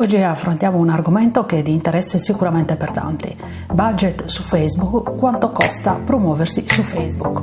Oggi affrontiamo un argomento che è di interesse sicuramente per tanti. Budget su Facebook, quanto costa promuoversi su Facebook.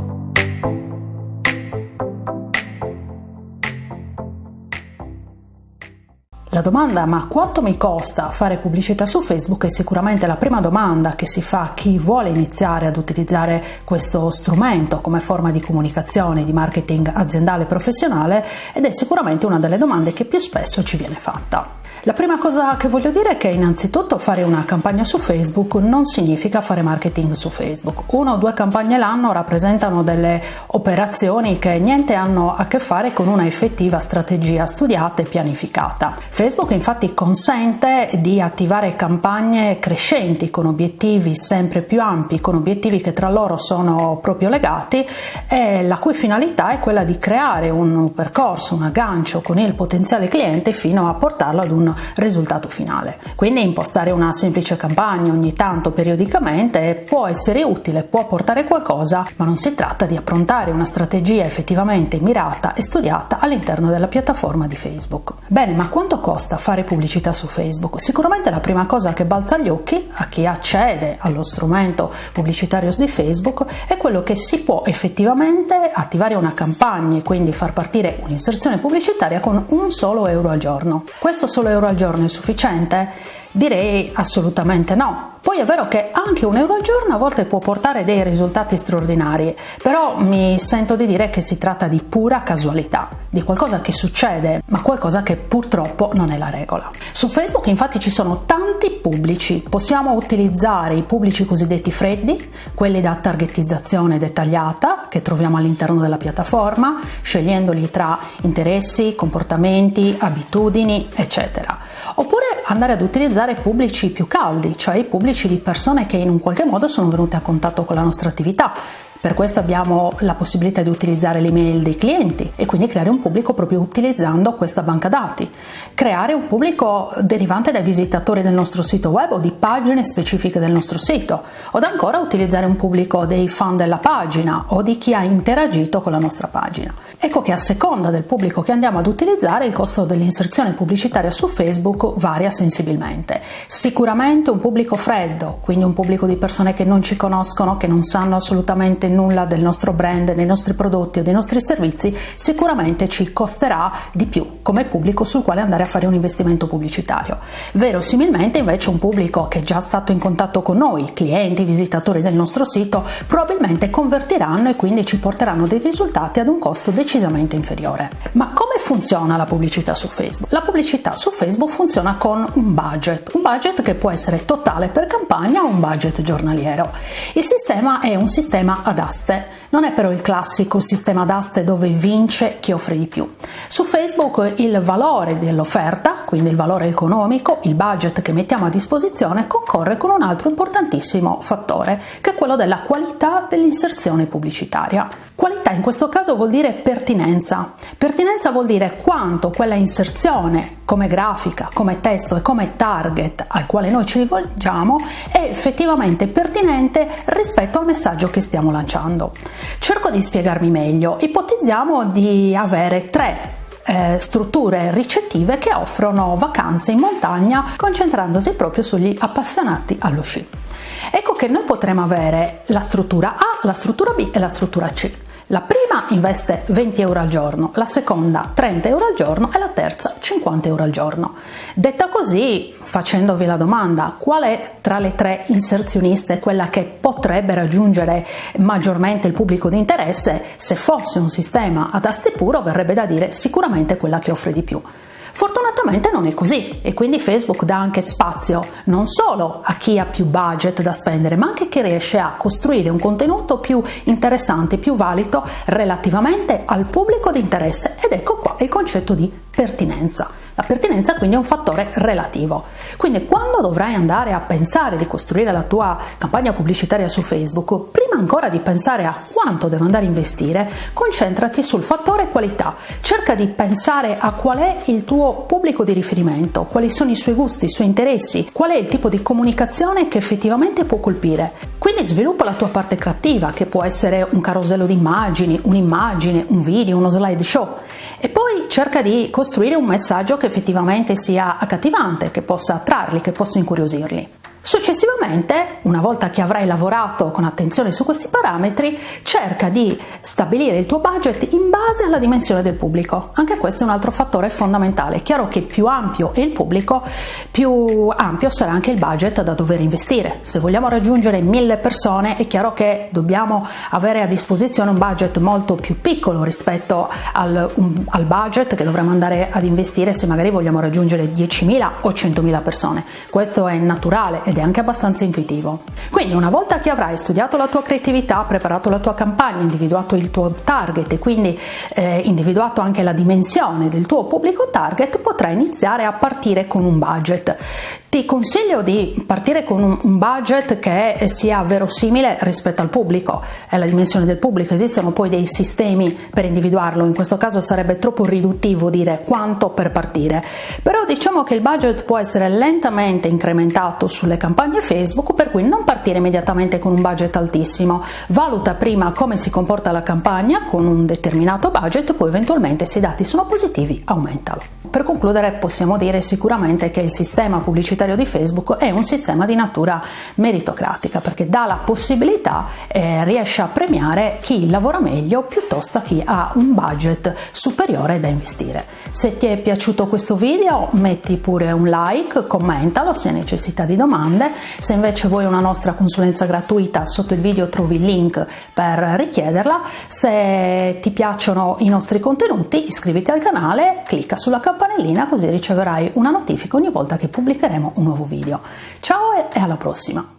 La domanda ma quanto mi costa fare pubblicità su Facebook è sicuramente la prima domanda che si fa a chi vuole iniziare ad utilizzare questo strumento come forma di comunicazione, di marketing aziendale e professionale ed è sicuramente una delle domande che più spesso ci viene fatta. La prima cosa che voglio dire è che innanzitutto fare una campagna su Facebook non significa fare marketing su Facebook. Una o due campagne l'anno rappresentano delle operazioni che niente hanno a che fare con una effettiva strategia studiata e pianificata. Facebook infatti consente di attivare campagne crescenti con obiettivi sempre più ampi, con obiettivi che tra loro sono proprio legati e la cui finalità è quella di creare un percorso, un aggancio con il potenziale cliente fino a portarlo ad un risultato finale. Quindi impostare una semplice campagna ogni tanto periodicamente può essere utile, può portare qualcosa, ma non si tratta di approntare una strategia effettivamente mirata e studiata all'interno della piattaforma di Facebook. Bene, ma quanto costa fare pubblicità su Facebook? Sicuramente la prima cosa che balza agli occhi a chi accede allo strumento pubblicitario di Facebook è quello che si può effettivamente attivare una campagna e quindi far partire un'inserzione pubblicitaria con un solo euro al giorno. Questo solo euro al giorno è sufficiente? Direi assolutamente no. Poi è vero che anche un euro al giorno a volte può portare dei risultati straordinari, però mi sento di dire che si tratta di pura casualità, di qualcosa che succede, ma qualcosa che purtroppo non è la regola. Su Facebook infatti ci sono tanti pubblici, possiamo utilizzare i pubblici cosiddetti freddi, quelli da targetizzazione dettagliata che troviamo all'interno della piattaforma, scegliendoli tra interessi, comportamenti, abitudini, eccetera. Oppure andare ad utilizzare pubblici più caldi, cioè i pubblici di persone che in un qualche modo sono venute a contatto con la nostra attività, per questo abbiamo la possibilità di utilizzare l'email dei clienti e quindi creare un pubblico proprio utilizzando questa banca dati. Creare un pubblico derivante dai visitatori del nostro sito web o di pagine specifiche del nostro sito, o ancora utilizzare un pubblico dei fan della pagina o di chi ha interagito con la nostra pagina. Ecco che a seconda del pubblico che andiamo ad utilizzare il costo dell'inserzione pubblicitaria su Facebook varia sensibilmente. Sicuramente un pubblico freddo, quindi un pubblico di persone che non ci conoscono, che non sanno assolutamente nulla del nostro brand, dei nostri prodotti o dei nostri servizi, sicuramente ci costerà di più come pubblico sul quale andare a fare un investimento pubblicitario. Verosimilmente invece un pubblico che è già stato in contatto con noi, clienti, visitatori del nostro sito, probabilmente convertiranno e quindi ci porteranno dei risultati ad un costo decisamente inferiore. Ma come funziona la pubblicità su Facebook? La pubblicità su Facebook funziona con un budget, un budget che può essere totale per campagna o un budget giornaliero. Il sistema è un sistema ad aste. Non è però il classico sistema ad aste dove vince chi offre di più. Su Facebook il valore dell'offerta, quindi il valore economico, il budget che mettiamo a disposizione, concorre con un altro importantissimo fattore, che è quello della qualità dell'inserzione pubblicitaria. Qualità in questo caso vuol dire pertinenza. Pertinenza vuol dire quanto quella inserzione come grafica, come testo e come target al quale noi ci rivolgiamo è effettivamente pertinente rispetto al messaggio che stiamo lanciando. Cerco di spiegarmi meglio. Ipotizziamo di avere tre eh, strutture ricettive che offrono vacanze in montagna concentrandosi proprio sugli appassionati allo sci. Ecco che noi potremo avere la struttura A, la struttura B e la struttura C. La prima investe 20 euro al giorno, la seconda 30 euro al giorno e la terza 50 euro al giorno. Detta così, facendovi la domanda qual è tra le tre inserzioniste quella che potrebbe raggiungere maggiormente il pubblico di interesse, se fosse un sistema ad aste puro verrebbe da dire sicuramente quella che offre di più. Fortunatamente non è così e quindi Facebook dà anche spazio non solo a chi ha più budget da spendere, ma anche chi riesce a costruire un contenuto più interessante, più valido relativamente al pubblico di interesse ed ecco qua il concetto di pertinenza. La pertinenza quindi è un fattore relativo. Quindi quando dovrai andare a pensare di costruire la tua campagna pubblicitaria su Facebook, prima ancora di pensare a quanto devo andare a investire, concentrati sul fattore qualità. Cerca di pensare a qual è il tuo pubblico di riferimento, quali sono i suoi gusti, i suoi interessi, qual è il tipo di comunicazione che effettivamente può colpire. Quindi sviluppa la tua parte creativa, che può essere un carosello di immagini, un'immagine, un video, uno slideshow. Cerca di costruire un messaggio che effettivamente sia accattivante, che possa attrarli, che possa incuriosirli. Successivamente, una volta che avrai lavorato con attenzione su questi parametri, cerca di stabilire il tuo budget in base alla dimensione del pubblico. Anche questo è un altro fattore fondamentale. È chiaro che più ampio è il pubblico, più ampio sarà anche il budget da dover investire. Se vogliamo raggiungere mille persone, è chiaro che dobbiamo avere a disposizione un budget molto più piccolo rispetto al, un, al budget che dovremmo andare ad investire se magari vogliamo raggiungere 10.000 o 100.000 persone. Questo è naturale ed è anche abbastanza intuitivo. Quindi una volta che avrai studiato la tua creatività, preparato la tua campagna, individuato il tuo target e quindi eh, individuato anche la dimensione del tuo pubblico target, potrai iniziare a partire con un budget. Ti consiglio di partire con un budget che sia verosimile rispetto al pubblico, è la dimensione del pubblico, esistono poi dei sistemi per individuarlo, in questo caso sarebbe troppo riduttivo dire quanto per partire, però diciamo che il budget può essere lentamente incrementato sulle campagne Facebook, per cui non partire immediatamente con un budget altissimo, valuta prima come si comporta la campagna con un determinato budget, poi eventualmente se i dati sono positivi aumentalo. Per concludere possiamo dire sicuramente che il sistema pubblicitario di Facebook è un sistema di natura meritocratica perché dà la possibilità, eh, riesce a premiare chi lavora meglio piuttosto a chi ha un budget superiore da investire. Se ti è piaciuto questo video metti pure un like, commentalo se hai necessità di domande, se invece vuoi una nostra consulenza gratuita sotto il video trovi il link per richiederla, se ti piacciono i nostri contenuti iscriviti al canale, clicca sulla campanellina così riceverai una notifica ogni volta che pubblicheremo un nuovo video. Ciao e alla prossima!